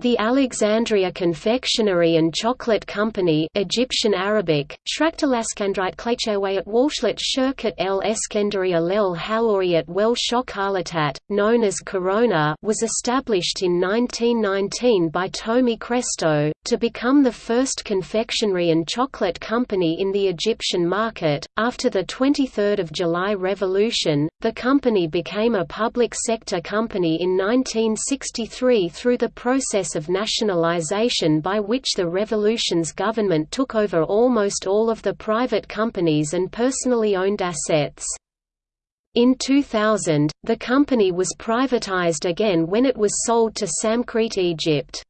The Alexandria Confectionery and Chocolate Company Egyptian Arabic, Klechewayat Walshlet Shirkat el Eskendaria lel Halouriat wel known as Corona was established in 1919 by Tommy Christo, to become the first confectionery and chocolate company in the Egyptian market. After the 23 July Revolution, the company became a public sector company in 1963 through the process process of nationalization by which the revolution's government took over almost all of the private companies and personally owned assets. In 2000, the company was privatized again when it was sold to Samcrete Egypt.